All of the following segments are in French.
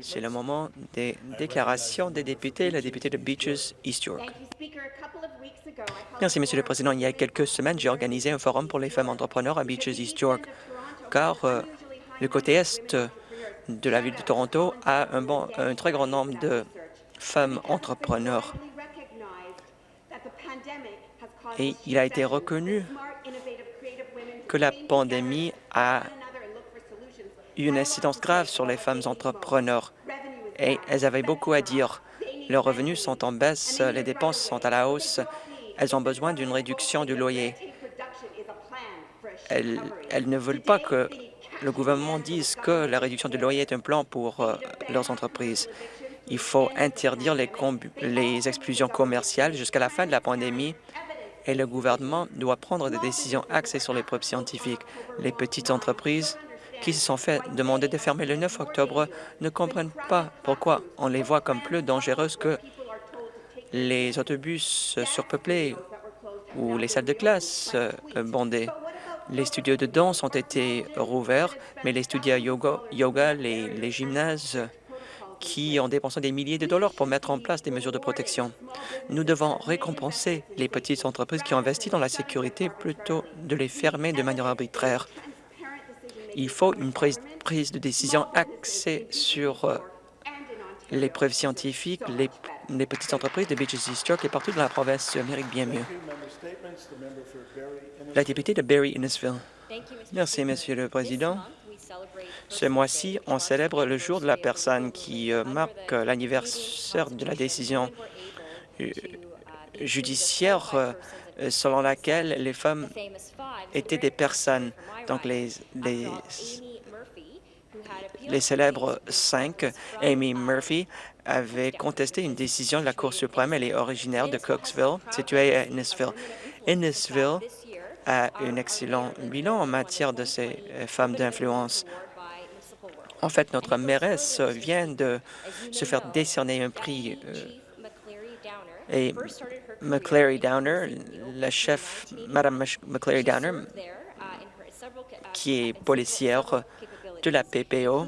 C'est le moment des déclarations des députés. La députée de Beaches, East York. Merci, Monsieur le Président. Il y a quelques semaines, j'ai organisé un forum pour les femmes entrepreneurs à Beaches, East York, car euh, le côté est de la ville de Toronto a un, bon, un très grand nombre de femmes entrepreneurs. Et il a été reconnu que la pandémie a une incidence grave sur les femmes entrepreneurs et elles avaient beaucoup à dire. Leurs revenus sont en baisse, les dépenses sont à la hausse, elles ont besoin d'une réduction du loyer. Elles, ne veulent pas que le gouvernement dise que la réduction du loyer est un plan pour euh, leurs entreprises. Il faut interdire les, les exclusions commerciales jusqu'à la fin de la pandémie et le gouvernement doit prendre des décisions axées sur les preuves scientifiques. Les petites entreprises qui se sont fait demander de fermer le 9 octobre ne comprennent pas pourquoi on les voit comme plus dangereuses que les autobus surpeuplés ou les salles de classe euh, bondées. Les studios de danse ont été rouverts, mais les studios yoga, yoga les, les gymnases qui ont dépensé des milliers de dollars pour mettre en place des mesures de protection. Nous devons récompenser les petites entreprises qui ont investi dans la sécurité plutôt de les fermer de manière arbitraire. Il faut une prise, de décision axée sur euh, les preuves scientifiques. Les, petites entreprises de Beaches East York et partout dans la province méritent bien mieux. La députée de Barry-Innesville. Merci, Monsieur le Président. Ce mois-ci, on célèbre le jour de la personne qui euh, marque l'anniversaire de la décision euh, judiciaire selon laquelle les femmes étaient des personnes. Donc, les, les, les célèbres cinq, Amy Murphy, avait contesté une décision de la Cour suprême. Elle est originaire de Cooksville, située à Innisville. Innisville a un excellent bilan en matière de ces euh, femmes d'influence. En fait, notre mairesse vient de se faire décerner un prix euh, et McClary Downer, la chef, Madame McClary Downer, qui est policière de la PPO.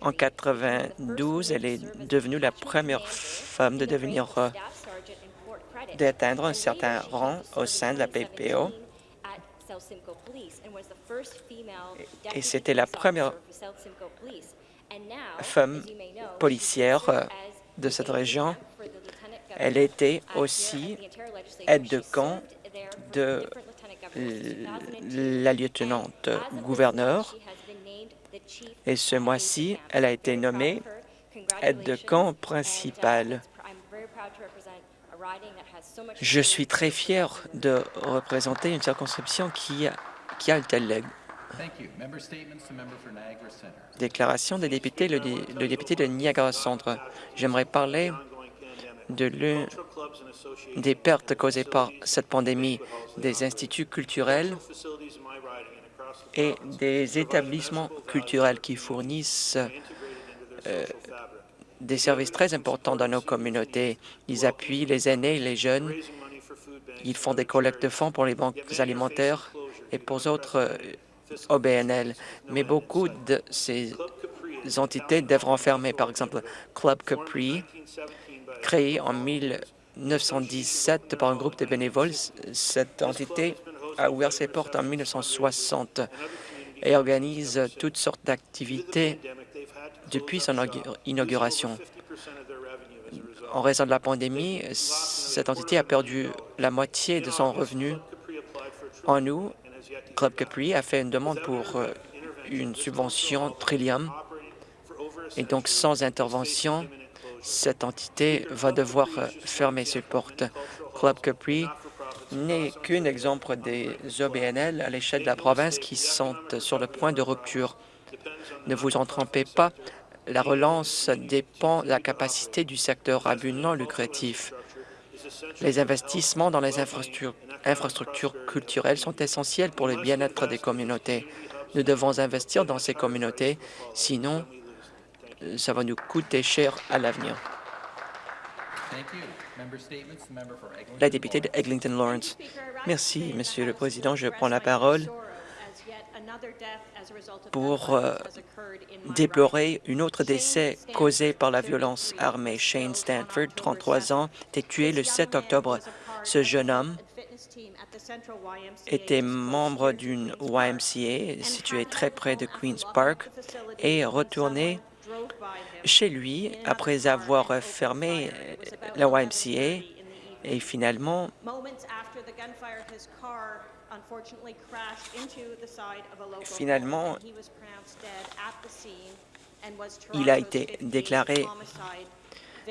En 92, elle est devenue la première femme de devenir euh, d'atteindre un certain rang au sein de la PPO. Et c'était la première femme policière euh, de cette région. Elle était aussi aide de camp de la lieutenante gouverneur et ce mois-ci, elle a été nommée aide de camp principale. Je suis très fier de représenter une circonscription qui a, qui a un tel. Déclaration des députés, le, député de Niagara Centre. J'aimerais parler de l'une des pertes causées par cette pandémie des instituts culturels et des établissements culturels qui fournissent euh, des services très importants dans nos communautés. Ils appuient les aînés et les jeunes. Ils font des collectes de fonds pour les banques alimentaires et pour d'autres euh, OBNL. Mais beaucoup de ces entités devront fermer. Par exemple, Club Capri, créé en 1917 par un groupe de bénévoles, cette entité a ouvert ses portes en 1960 et organise toutes sortes d'activités depuis son inauguration. En raison de la pandémie, cette entité a perdu la moitié de son revenu. En août, Club Capri a fait une demande pour euh, une subvention Trillium et donc sans intervention, cette entité va devoir euh, fermer ses portes. Club Capri n'est qu'un exemple des OBNL à l'échelle de la province qui sont sur le point de rupture. Ne vous en trompez pas, la relance dépend de la capacité du secteur à but non lucratif. Les investissements dans les infrastructures, infrastructures culturelles sont essentiels pour le bien-être des communautés. Nous devons investir dans ces communautés, sinon ça va nous coûter cher à l'avenir. La députée de Eglinton Lawrence. Merci, Monsieur le Président. Je prends la parole pour euh, déplorer une autre décès causé par la violence armée. Shane Stanford, 33 ans, était tué le 7 octobre. Ce jeune homme était membre d'une YMCA située très près de Queen's Park et retourné chez lui après avoir fermé la YMCA et finalement Finalement, il a été déclaré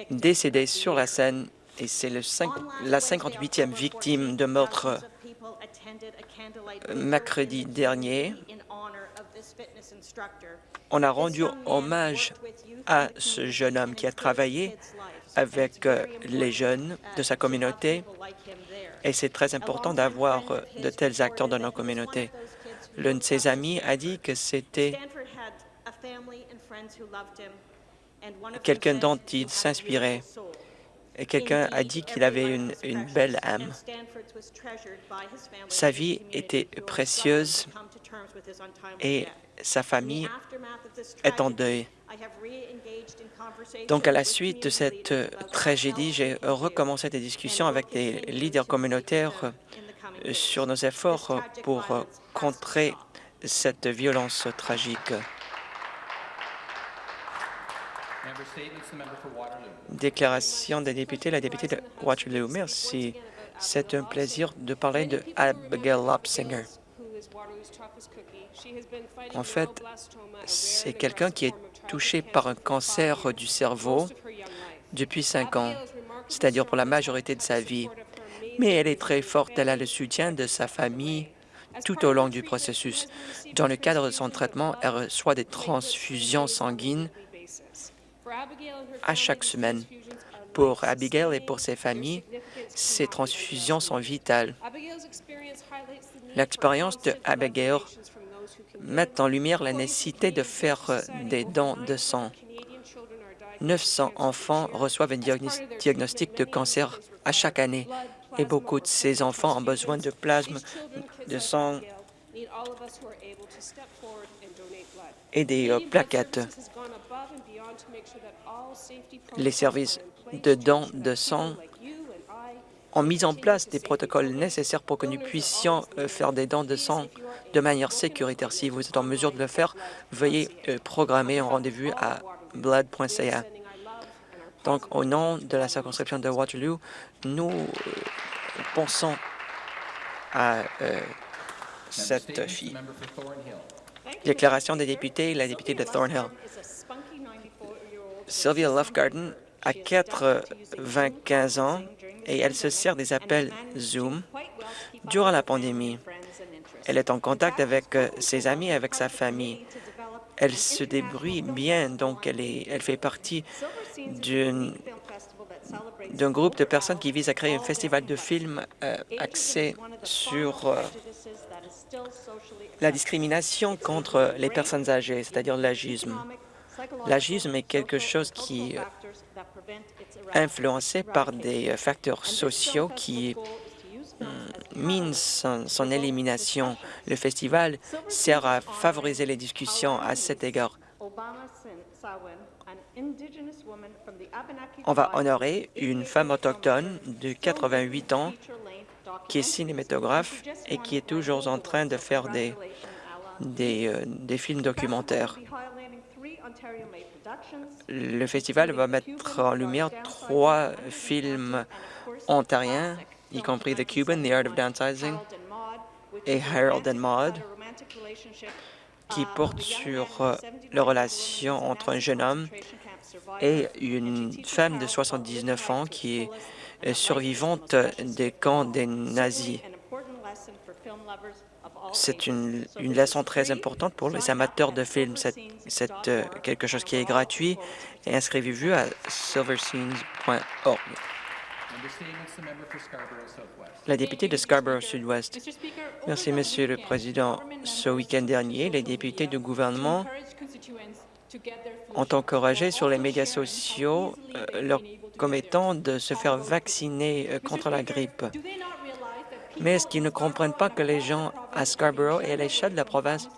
décédé sur la scène et c'est la 58e victime de meurtre mercredi dernier. On a rendu hommage à ce jeune homme qui a travaillé avec euh, les jeunes de sa communauté et c'est très important d'avoir euh, de tels acteurs dans nos communautés. L'un de ses amis a dit que c'était quelqu'un dont il s'inspirait. Quelqu'un a dit qu'il avait une, une, belle âme. Sa vie était précieuse et sa famille est en deuil. Donc, à la suite de cette euh, tragédie, j'ai recommencé des discussions avec des leaders communautaires euh, sur nos efforts pour euh, contrer cette violence tragique. Déclaration des députés, la députée de Waterloo. Merci. C'est un plaisir de parler de Abigail Lopsinger. En fait, c'est quelqu'un qui est touchée par un cancer du cerveau depuis cinq ans, c'est-à-dire pour la majorité de sa vie. Mais elle est très forte, elle a le soutien de sa famille tout au long du processus. Dans le cadre de son traitement, elle reçoit des transfusions sanguines à chaque semaine. Pour Abigail et pour ses familles, ces transfusions sont vitales. L'expérience de Abigail mettent en lumière la nécessité de faire des dons de sang. 900 enfants reçoivent un diagnostic de cancer à chaque année et beaucoup de ces enfants ont besoin de plasme, de sang et des euh, plaquettes. Les services de dons de sang ont mis en place des protocoles nécessaires pour que nous puissions euh, faire des dons de sang de manière sécuritaire. Si vous êtes en mesure de le faire, veuillez euh, programmer un rendez-vous à blood.ca. Donc, au nom de la circonscription de Waterloo, nous pensons à cette fille. Déclaration des députés, la députée de Thornhill. Sylvia Lovegarden a 95 ans et elle se sert des appels Zoom durant la pandémie. Elle est en contact avec euh, ses amis et avec sa famille. Elle se débrouille bien, donc elle, est, elle fait partie d'un groupe de personnes qui vise à créer un festival de films euh, axé sur euh, la discrimination contre les personnes âgées, c'est-à-dire l'agisme. L'agisme est quelque chose qui influencé par des euh, facteurs sociaux qui euh, minent son, élimination. Le festival sert à favoriser les discussions à cet égard. On va honorer une femme autochtone de 88 ans qui est cinématographe et qui est toujours en train de faire des, des, euh, des films documentaires. Le festival va mettre en lumière trois films ontariens, y compris The Cuban, The Art of Downsizing et Harold and Maude, qui portent sur euh, la relation entre un jeune homme et une femme de 79 ans qui est survivante des camps des nazis. C'est une, leçon très importante pour les amateurs de films. C'est euh, quelque chose qui est gratuit et inscrivez-vous à silverscenes.org. La députée de Scarborough Sud-Ouest. Merci, Monsieur le Président. Ce week-end dernier, les députés du gouvernement ont encouragé sur les médias sociaux euh, leurs commettants de se faire vacciner euh, contre la grippe. Mais est-ce qu'ils ne comprennent pas que les gens à Scarborough et à l'échelle de la province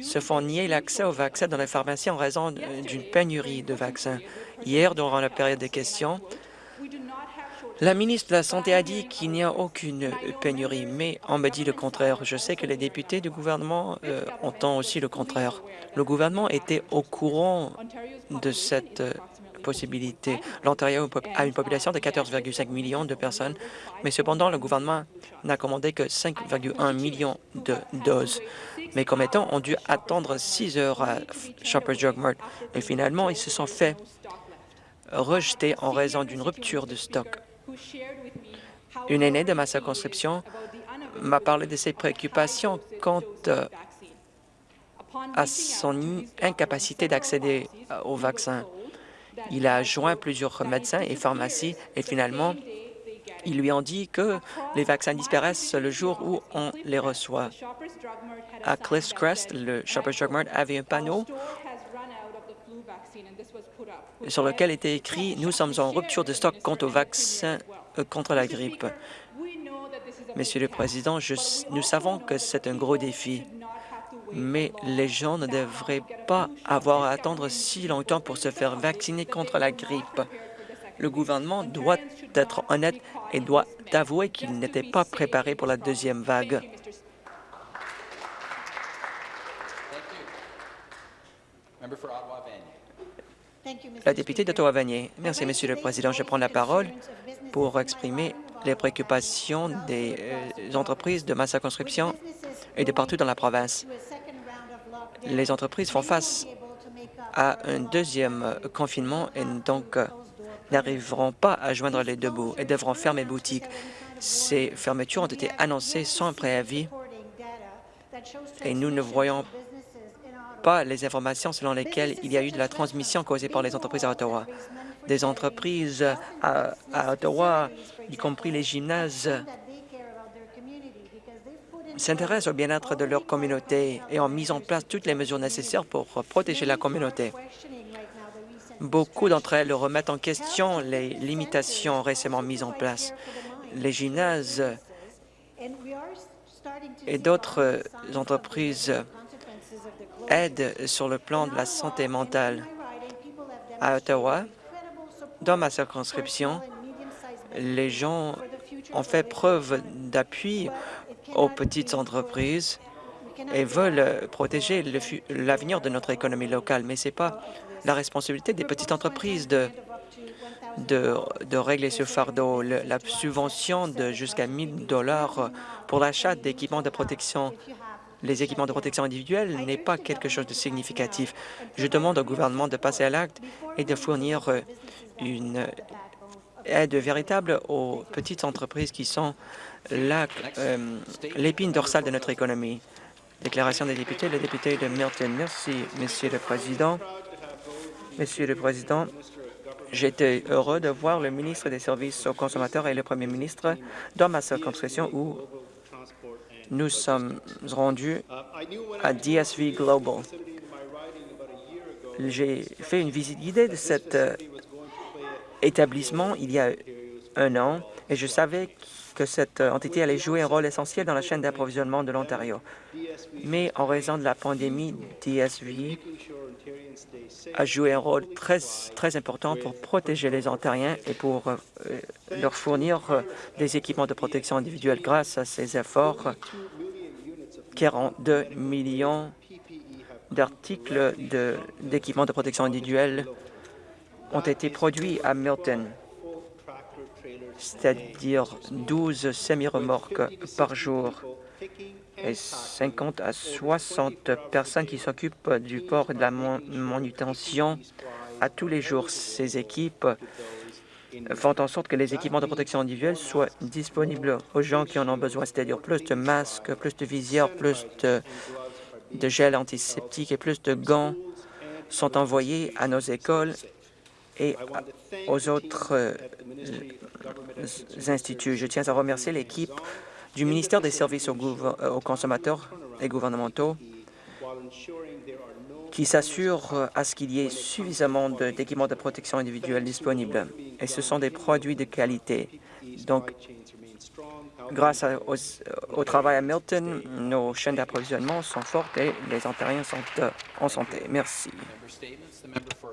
se font nier l'accès aux vaccins dans les pharmacies en raison d'une pénurie de vaccins? Hier, durant la période des questions, la ministre de la Santé a dit qu'il n'y a aucune pénurie, mais on me dit le contraire. Je sais que les députés du gouvernement euh, entendent aussi le contraire. Le gouvernement était au courant de cette euh, possibilité. L'Ontario a une population de 14,5 millions de personnes, mais cependant, le gouvernement n'a commandé que 5,1 millions de doses. Mes commettants ont dû attendre six heures à Shoppers Drug Mart et finalement, ils se sont fait rejeter en raison d'une rupture de stock. Une aînée de ma circonscription m'a parlé de ses préoccupations quant à son incapacité d'accéder aux vaccins. Il a joint plusieurs médecins et pharmacies et finalement, ils lui ont dit que les vaccins disparaissent le jour où on les reçoit. À Cliffs Crest, le Shoppers Drug Mart avait un panneau sur lequel était écrit « Nous sommes en rupture de stock quant au vaccin euh, contre la grippe ». Monsieur le Président, nous savons que c'est un gros défi, mais les gens ne devraient pas avoir à attendre si longtemps pour se faire vacciner contre la grippe. Le gouvernement doit être honnête et doit avouer qu'il n'était pas préparé pour la deuxième vague. La députée d'Ottawa-Vanier. Merci, Monsieur le Président. Je prends la parole pour exprimer les préoccupations des euh, entreprises de ma circonscription et de partout dans la province. Les entreprises font face à un deuxième confinement et donc euh, n'arriveront pas à joindre les deux bouts et devront fermer boutique. Ces fermetures ont été annoncées sans préavis et nous ne voyons pas les informations selon lesquelles il y a eu de la transmission causée par les entreprises à Ottawa. Des entreprises à, Ottawa, y compris les gymnases, s'intéressent au bien-être de leur communauté et ont mis en place toutes les mesures nécessaires pour protéger la communauté. Beaucoup d'entre elles remettent en question les limitations récemment mises en place. Les gymnases et d'autres entreprises aide sur le plan de la santé mentale. À Ottawa, dans ma circonscription, les gens ont fait preuve d'appui aux petites entreprises et veulent protéger l'avenir de notre économie locale. Mais ce n'est pas la responsabilité des petites entreprises de, régler ce fardeau. la subvention de jusqu'à 1 000 dollars pour l'achat d'équipements de protection les équipements de protection individuelle n'est pas quelque chose de significatif. Je demande au gouvernement de passer à l'acte et de fournir euh, une aide véritable aux petites entreprises qui sont euh, l'épine dorsale de notre économie. Déclaration des députés, le député de Milton. Merci, Monsieur le Président. Monsieur le Président, j'étais heureux de voir le ministre des Services aux consommateurs et le premier ministre dans ma circonscription où nous sommes rendus à DSV Global. J'ai fait une visite guidée de cet euh, établissement il y a un an et je savais que cette euh, entité allait jouer un rôle essentiel dans la chaîne d'approvisionnement de l'Ontario. Mais en raison de la pandémie, DSV a joué un rôle très, très important pour protéger les Ontariens et pour euh, leur fournir euh, des équipements de protection individuelle. Grâce à ces efforts, 42 millions d'articles d'équipements de, protection individuelle ont été produits à Milton, c'est-à-dire 12 semi-remorques par jour 50 à 60 personnes qui s'occupent du port et de la manutention à tous les jours. Ces équipes font en sorte que les équipements de protection individuelle soient disponibles aux gens qui en ont besoin, c'est-à-dire plus de masques, plus de visières, plus de, de gel antiseptique et plus de gants sont envoyés à nos écoles et aux autres euh, instituts. Je tiens à remercier l'équipe du ministère des Services euh, aux, consommateurs et gouvernementaux qui s'assure euh, à ce qu'il y ait suffisamment d'équipements de, protection individuelle disponibles. Et ce sont des produits de qualité. Donc, Grâce à- aux- au travail à Milton, nos chaînes d'approvisionnement sont fortes et les Ontariens sont euh, en santé. Merci.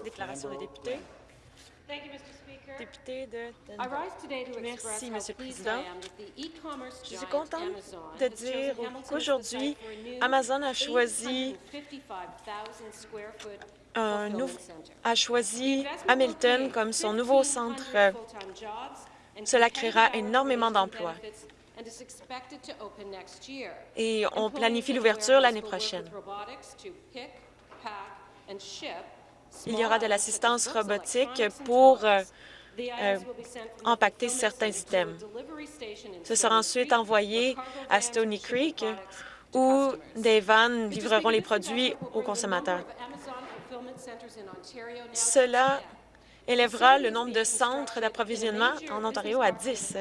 Déclaration des députés. Député de Merci, Monsieur le Président. Je suis contente de dire qu'aujourd'hui, Amazon a choisi un a choisi Hamilton comme son nouveau centre. Cela créera énormément d'emplois. Et on planifie l'ouverture l'année prochaine. Il y aura de l'assistance robotique pour euh, empaqueter certains items. Ce sera ensuite envoyé à Stony Creek où des vannes livreront les produits aux consommateurs. Cela élèvera le nombre de centres d'approvisionnement en Ontario à 10.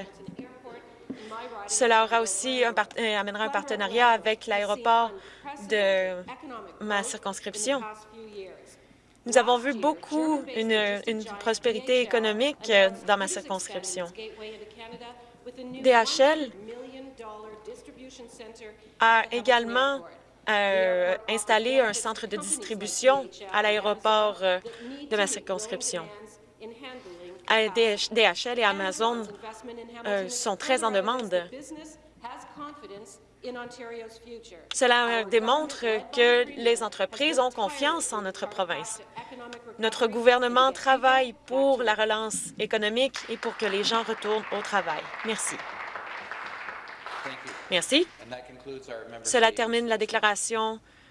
Cela aura aussi un euh, amènera un partenariat avec l'aéroport de ma circonscription. Nous avons vu beaucoup une, prospérité économique euh, dans ma circonscription. DHL a également euh, installé un centre de distribution à l'aéroport euh, de ma circonscription. DH DHL et Amazon sont très en demande. Cela démontre que les entreprises ont confiance en notre province. Notre gouvernement travaille pour la relance économique et pour que les gens retournent au travail. Merci. Merci. Cela termine la déclaration